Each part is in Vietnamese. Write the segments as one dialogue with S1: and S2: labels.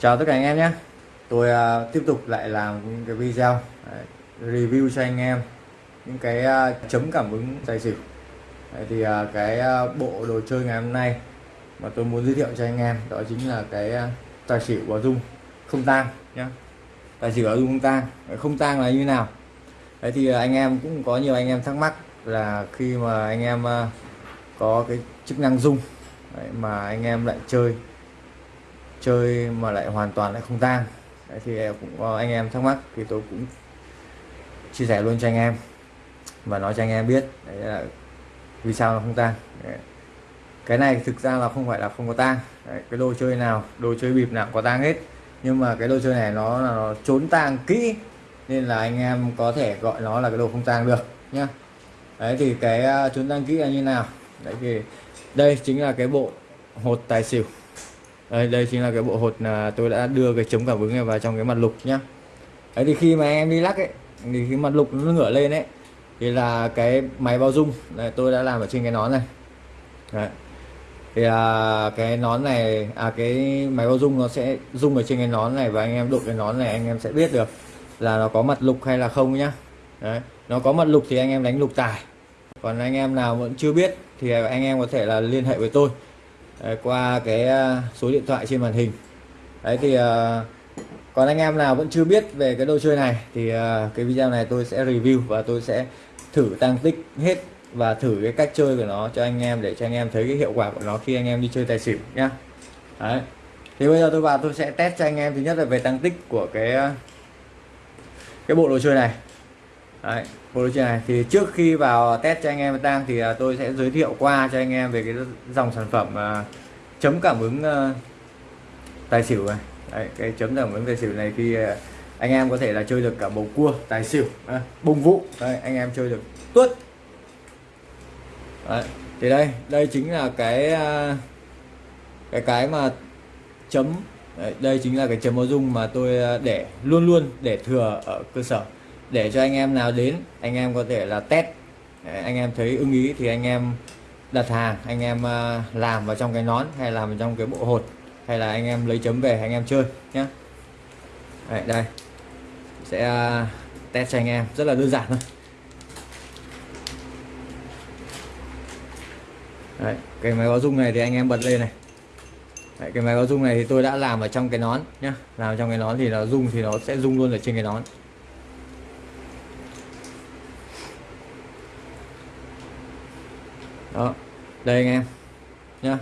S1: chào tất cả anh em nhé. Tôi uh, tiếp tục lại làm những cái video Đấy, review cho anh em những cái uh, chấm cảm ứng tài xỉu. Đấy, thì uh, cái uh, bộ đồ chơi ngày hôm nay mà tôi muốn giới thiệu cho anh em đó chính là cái uh, tài xỉu bảo dung không tang nhé. Tài xỉu bảo dung không tang không tang là như nào? Đấy thì anh em cũng có nhiều anh em thắc mắc là khi mà anh em uh, có cái chức năng dung Đấy, mà anh em lại chơi chơi mà lại hoàn toàn lại không tang Đấy, thì cũng có anh em thắc mắc thì tôi cũng chia sẻ luôn cho anh em và nói cho anh em biết đấy là vì sao nó không tang cái này thực ra là không phải là không có tang cái đồ chơi nào đồ chơi bịp nào có tang hết. Nhưng mà cái đồ chơi này nó là nó trốn tang kỹ nên là anh em có thể gọi nó là cái đồ không tang được nhá. Đấy thì cái à, trốn tang kỹ là như nào? Đấy thì đây chính là cái bộ hột tài xỉu đây, đây chính là cái bộ hột là tôi đã đưa cái chống cảm ứng này vào trong cái mặt lục nhá. Đấy thì khi mà em đi lắc ấy thì cái mặt lục nó ngửa lên ấy thì là cái máy bao dung. Này tôi đã làm ở trên cái nón này. Đấy. thì à, cái nón này à cái máy bao dung nó sẽ dung ở trên cái nón này và anh em đụng cái nón này anh em sẽ biết được là nó có mặt lục hay là không nhá. Đấy. nó có mặt lục thì anh em đánh lục tài. Còn anh em nào vẫn chưa biết thì anh em có thể là liên hệ với tôi. Ờ, qua cái ờ, số điện thoại trên màn hình. Đấy thì ờ, còn anh em nào vẫn chưa biết về cái đồ chơi này thì cái video này tôi sẽ review và tôi sẽ thử tăng tích hết và thử cái cách chơi của nó cho anh em để cho anh em thấy cái hiệu quả của nó khi anh em đi chơi tài xỉu nhá. Đấy. Thì bây giờ tôi vào tôi sẽ test cho anh em thứ nhất là về tăng tích của cái cái bộ đồ chơi này đấy, bộ đồ chơi này thì trước khi vào test cho anh em tăng thì à, tôi sẽ giới thiệu qua cho anh em về cái dòng sản phẩm uh, chấm cảm ứng uh, tài xỉu này. Đấy, cái chấm cảm ứng tài xỉu này thì uh, anh em có thể là chơi được cả bầu cua tài xỉu à, bông vụ. Đấy, anh em chơi được tuốt. Đấy, thì đây đây chính là cái cái cái mà chấm. Đấy, đây chính là cái chấm báo dung mà tôi để luôn luôn để thừa ở cơ sở để cho anh em nào đến anh em có thể là test. Đấy, anh em thấy ưng ý thì anh em đặt hàng anh em à, làm vào trong cái nón hay làm vào trong cái bộ hột hay là anh em lấy chấm về anh em chơi nhé đây, đây. Sẽ à, test cho anh em rất là đơn giản thôi. Đấy, cái máy báo dung này thì anh em bật lên này. Đấy, cái máy báo dung này thì tôi đã làm ở trong cái nón nhá. Làm trong cái nón thì nó dung thì nó sẽ dung luôn ở trên cái nón. Đó. Đây anh em nhá.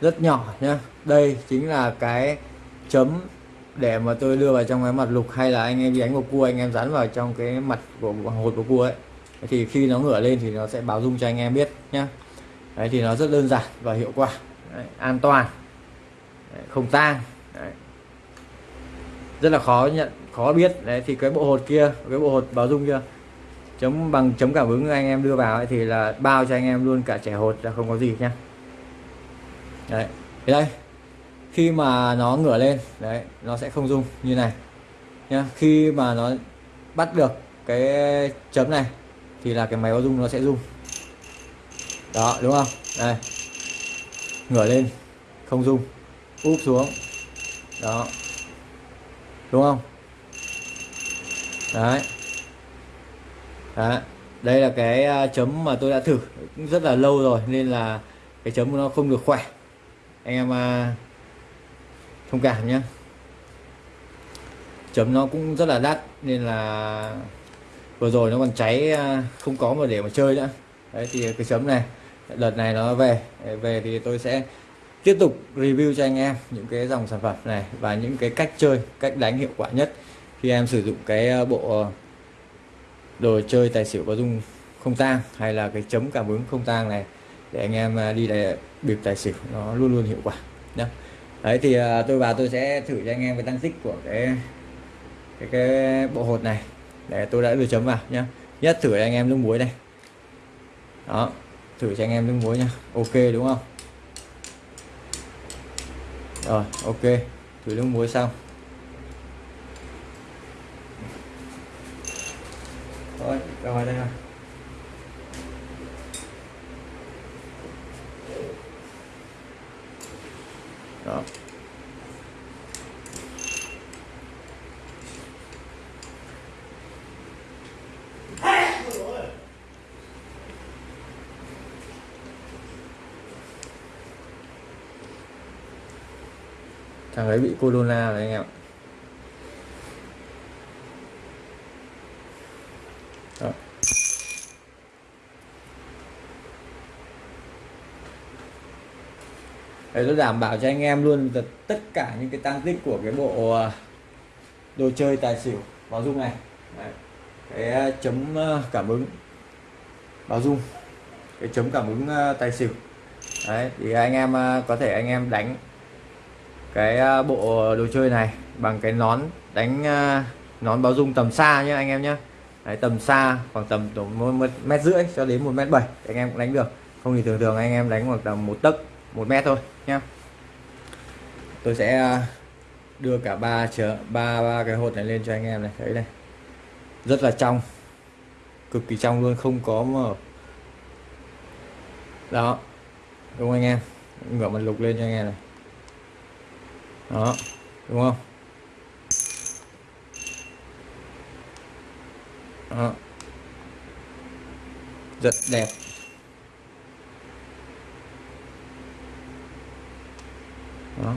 S1: Rất nhỏ nhá. Đây chính là cái chấm để mà tôi đưa vào trong cái mặt lục hay là anh em đi đánh một cua anh em dán vào trong cái mặt của hột của cua ấy. Thì khi nó ngửa lên thì nó sẽ báo dung cho anh em biết nhá. Đấy thì nó rất đơn giản và hiệu quả. Đấy, an toàn. Đấy, không tang. Rất là khó nhận khó biết. Đấy thì cái bộ hột kia cái bộ hột báo dung kia chấm bằng chấm cảm ứng anh em đưa vào ấy, thì là bao cho anh em luôn cả trẻ hột là không có gì nhá. Đấy thì đây khi mà nó ngửa lên đấy nó sẽ không rung như này nhá. Khi mà nó bắt được cái chấm này thì là cái máy báo rung nó sẽ rung. Đó đúng không? Đây ngửa lên không rung úp xuống. Đó đúng không? Đấy. Đó. đây là cái à, chấm mà tôi đã thử rất là lâu rồi nên là cái chấm của nó không được khỏe. Anh em à, thông cảm nhé chấm nó cũng rất là đắt nên là vừa rồi nó còn cháy à, không có mà để mà chơi nữa. Đấy thì cái chấm này đợt này nó về. Về thì tôi sẽ tiếp tục review cho anh em những cái dòng sản phẩm này và những cái cách chơi cách đánh hiệu quả nhất khi em sử dụng cái à, bộ đồ chơi tài xỉu có dung không tang hay là cái chấm cảm ứng không tang này để anh em à, đi để bịp tài xỉu, nó luôn luôn hiệu quả nhé đấy, thì à, tôi vào tôi sẽ thử cho anh em cái tăng tích của cái cái cái bộ hột này. Để tôi đã đưa chấm vào nhé nhất thử cho anh em nước muối này đó, thử cho anh em nước muối nha ok, đúng không? Rồi, ok. Thử nước muối xong. rồi rồi đây rồi đó. Thằng ấy bị corona rồi anh em ạ. Để nó đảm bảo cho anh em luôn tất cả những cái tăng tích của cái bộ ờ, đồ chơi tài xỉu báo dung này. Đấy. cái ờ, chấm ờ, cảm ứng. Báo dung cái chấm cảm ứng tài xỉu. Đấy, thì anh em có thể anh em đánh cái bộ đồ chơi này bằng cái nón đánh nón báo dung tầm xa nhé anh em nhé Đấy, tầm xa khoảng tầm một mét rưỡi cho đến một mét bảy anh em cũng đánh được. Không thì thường thường anh em đánh khoảng tầm một tấc một mét thôi, nhá. Tôi sẽ à, đưa cả ba chở ba ba cái hột này lên cho anh em này. Thấy đây rất là trong. Cực kỳ trong luôn, không có mà. Đó. Đúng không anh em? Ngửa mặt lục lên cho anh em này. Đó. Đúng không? Đó. rất đẹp. Đó.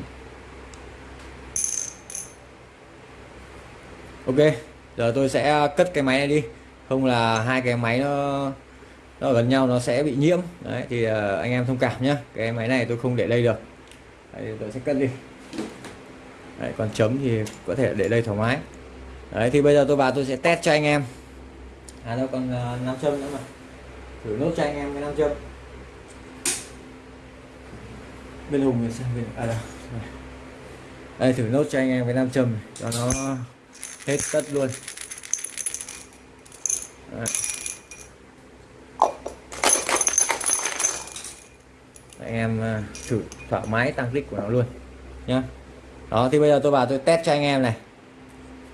S1: Ok giờ tôi sẽ cất cái máy này đi. Không là hai cái máy nó nó gần nhau nó sẽ bị nhiễm. Đấy thì ờ, anh em thông cảm nhé cái máy này tôi không để đây được. Đấy, tôi sẽ cất đi. Đấy, còn chấm thì có thể để đây thoải mái. Đấy thì bây giờ tôi vào tôi sẽ test cho anh em. À đâu còn uh, nam châm nữa mà. Thử nốt cho anh em cái nam châm. Bên hùng thì sang bên à đâu đây, thử nốt cho anh em cái nam châm cho nó hết tất luôn. Đấy. anh em à, thử thoải mái tăng click của nó luôn, nhá. Đó, thì bây giờ tôi vào tôi test cho anh em này.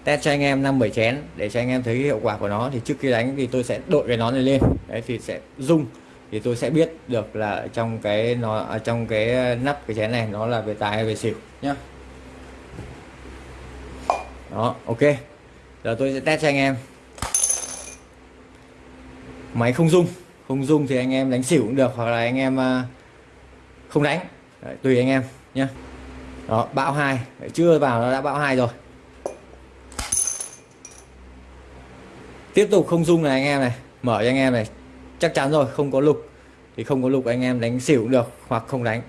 S1: Test cho anh em năm bảy chén để cho anh em thấy hiệu quả của nó. Thì trước khi đánh thì tôi sẽ đội cái nón này lên. Đấy, thì sẽ rung thì tôi sẽ biết được là trong cái nó à, trong cái nắp cái chén này nó là về tài hay về xỉu, nhá đó ok. Giờ tôi sẽ test cho anh em. Máy không rung. Không rung thì anh em đánh xỉu cũng được hoặc là anh em à, không đánh. Đấy, tùy anh em nhé đó bão hai. Chưa vào nó đã bão hai rồi. Tiếp tục không rung này anh em này. Mở cho anh em này. Chắc chắn rồi không có lục. Thì không có lục anh em đánh xỉu cũng được hoặc không đánh.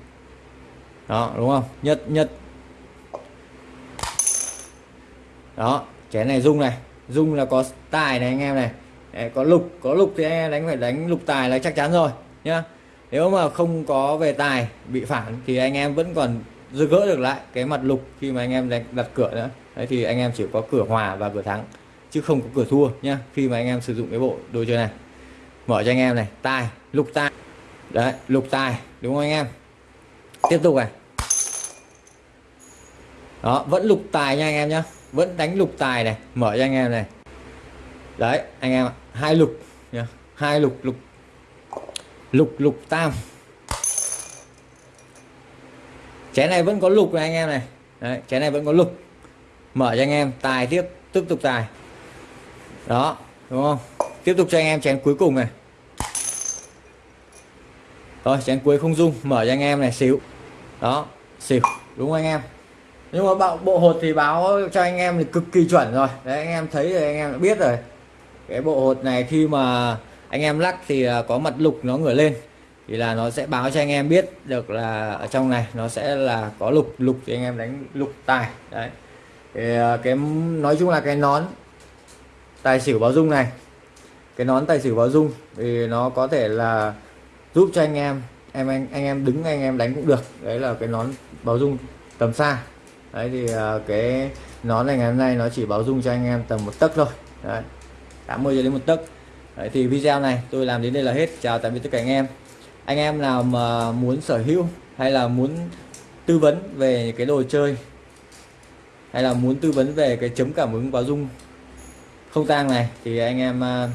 S1: Đó đúng không? Nhất nhất. Đó chén này rung này rung là có tài này anh em này. Đấy, có lục có lục thì anh em đánh phải đánh lục tài là chắc chắn rồi nhá. Nếu mà không có về tài bị phản thì anh em vẫn còn dư gỡ được lại cái mặt lục khi mà anh em đánh đặt cửa nữa. Đấy thì anh em chỉ có cửa hòa và cửa thắng chứ không có cửa thua nhá khi mà anh em sử dụng cái bộ đồ chơi này. Mở cho anh em này tài lục tài. Đấy lục tài đúng không anh em? Tiếp tục này. Đó vẫn lục tài nha anh em nhá vẫn đánh lục tài này, mở cho anh em này. Đấy, anh em hai lục nhá, hai lục lục lục lục tam. Chén này vẫn có lục này anh em này. Đấy, chén này vẫn có lục. Mở cho anh em, tài tiếp tiếp tục tài. Đó, đúng không? Tiếp tục cho anh em chén cuối cùng này. Rồi chén cuối không dung, mở cho anh em này, xíu. Đó xỉu đúng không anh em? Nhưng mà bộ, bộ hột thì báo cho anh em thì cực kỳ chuẩn rồi. Đấy anh em thấy rồi anh em đã biết rồi. Cái bộ hột này khi mà anh em lắc thì à, có mặt lục nó ngửa lên thì là nó sẽ báo cho anh em biết được là ở trong này nó sẽ là có lục lục thì anh em đánh lục tài. Đấy. Thì cái à, nói chung là cái nón tài xỉu báo dung này cái nón tài xỉu báo dung thì nó có thể là giúp cho anh em em anh anh em đứng anh em đánh cũng được. Đấy là cái nón báo dung tầm xa đấy thì à, cái nón này ngày hôm nay nó chỉ báo dung cho anh em tầm một tấc thôi. Đấy 80 cho đến một tấc. Đấy thì video này tôi làm đến đây là hết. Chào tạm biệt tất cả anh em. Anh em nào mà muốn sở hữu hay là muốn tư vấn về cái đồ chơi hay là muốn tư vấn về cái chấm cảm ứng báo dung không tang này thì anh em à,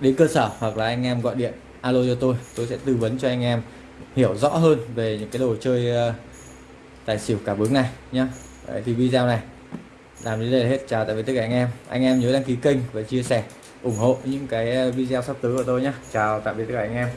S1: đến cơ sở hoặc là anh em gọi điện alo cho tôi. Tôi sẽ tư vấn cho anh em hiểu rõ hơn về những cái đồ chơi uh, tài xỉu cảm ứng này nhá. Đấy, thì video này làm đến đây là hết. Chào tạm biệt tất cả anh em. Anh em nhớ đăng ký kênh và chia sẻ ủng hộ những cái ờ, video sắp tới của tôi nhé chào tạm biệt tất cả anh em.